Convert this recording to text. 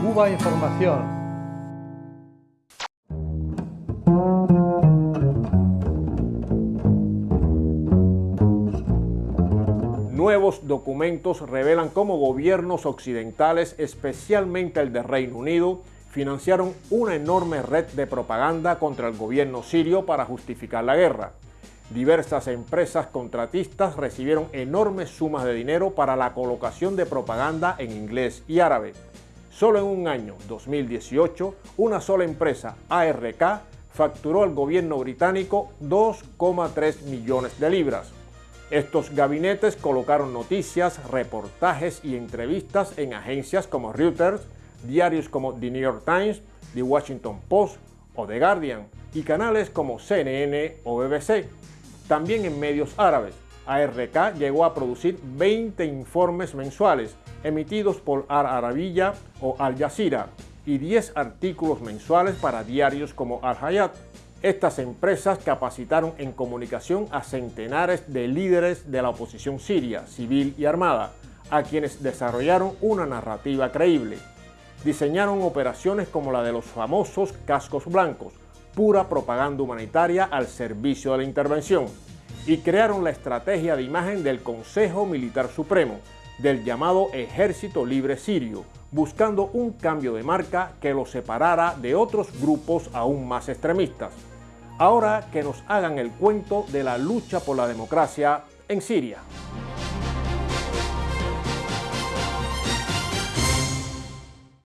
Cuba Información. Nuevos documentos revelan cómo gobiernos occidentales, especialmente el de Reino Unido, financiaron una enorme red de propaganda contra el gobierno sirio para justificar la guerra. Diversas empresas contratistas recibieron enormes sumas de dinero para la colocación de propaganda en inglés y árabe. Solo en un año, 2018, una sola empresa, ARK, facturó al gobierno británico 2,3 millones de libras. Estos gabinetes colocaron noticias, reportajes y entrevistas en agencias como Reuters, diarios como The New York Times, The Washington Post o The Guardian y canales como CNN o BBC. También en medios árabes, ARK llegó a producir 20 informes mensuales emitidos por Al Arabiya o Al Jazeera y 10 artículos mensuales para diarios como Al Hayat. Estas empresas capacitaron en comunicación a centenares de líderes de la oposición siria, civil y armada, a quienes desarrollaron una narrativa creíble. Diseñaron operaciones como la de los famosos cascos blancos, pura propaganda humanitaria al servicio de la intervención y crearon la estrategia de imagen del Consejo Militar Supremo, del llamado Ejército Libre Sirio, buscando un cambio de marca que lo separara de otros grupos aún más extremistas. Ahora que nos hagan el cuento de la lucha por la democracia en Siria.